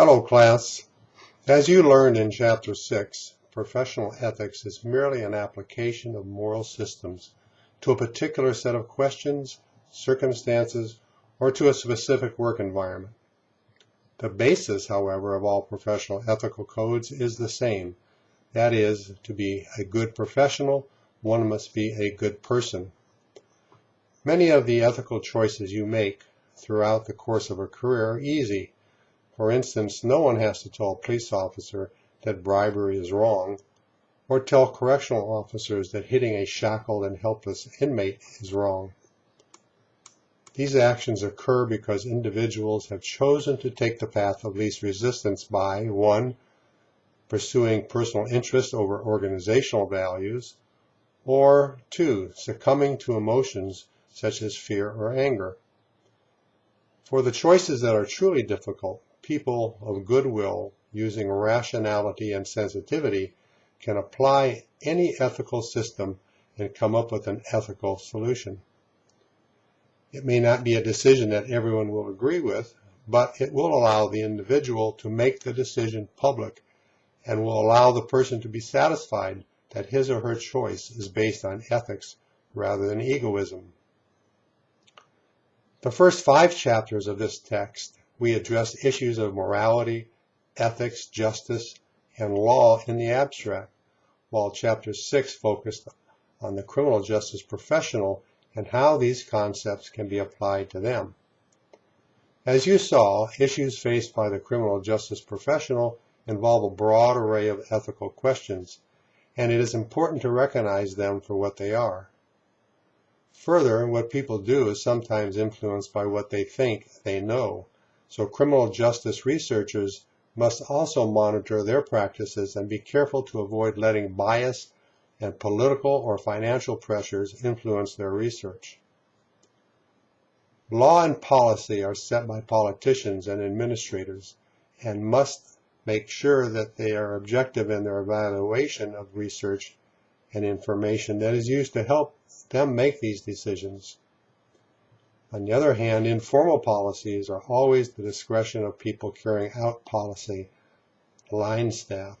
Hello class. As you learned in Chapter 6, professional ethics is merely an application of moral systems to a particular set of questions, circumstances, or to a specific work environment. The basis, however, of all professional ethical codes is the same. That is, to be a good professional, one must be a good person. Many of the ethical choices you make throughout the course of a career are easy for instance, no one has to tell a police officer that bribery is wrong, or tell correctional officers that hitting a shackled and helpless inmate is wrong. These actions occur because individuals have chosen to take the path of least resistance by 1. pursuing personal interest over organizational values, or 2. succumbing to emotions such as fear or anger. For the choices that are truly difficult, people of goodwill using rationality and sensitivity can apply any ethical system and come up with an ethical solution. It may not be a decision that everyone will agree with, but it will allow the individual to make the decision public and will allow the person to be satisfied that his or her choice is based on ethics rather than egoism. The first five chapters of this text we address issues of morality, ethics, justice, and law in the abstract, while Chapter 6 focused on the criminal justice professional and how these concepts can be applied to them. As you saw, issues faced by the criminal justice professional involve a broad array of ethical questions, and it is important to recognize them for what they are. Further, what people do is sometimes influenced by what they think they know, so criminal justice researchers must also monitor their practices and be careful to avoid letting bias and political or financial pressures influence their research. Law and policy are set by politicians and administrators and must make sure that they are objective in their evaluation of research and information that is used to help them make these decisions. On the other hand, informal policies are always the discretion of people carrying out policy, line staff.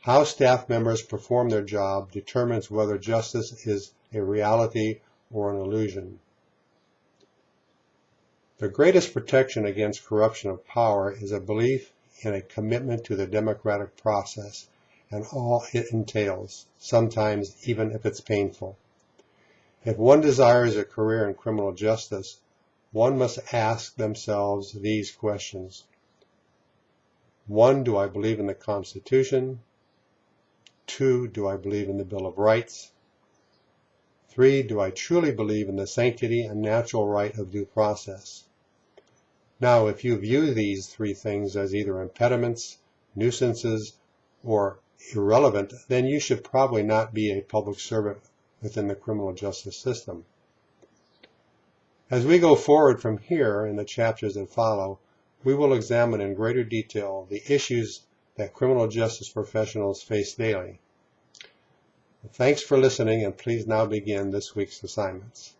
How staff members perform their job determines whether justice is a reality or an illusion. The greatest protection against corruption of power is a belief in a commitment to the democratic process and all it entails, sometimes even if it's painful. If one desires a career in criminal justice, one must ask themselves these questions. One, do I believe in the Constitution? Two, do I believe in the Bill of Rights? Three, do I truly believe in the sanctity and natural right of due process? Now, if you view these three things as either impediments, nuisances, or irrelevant, then you should probably not be a public servant within the criminal justice system. As we go forward from here in the chapters that follow, we will examine in greater detail the issues that criminal justice professionals face daily. Thanks for listening and please now begin this week's assignments.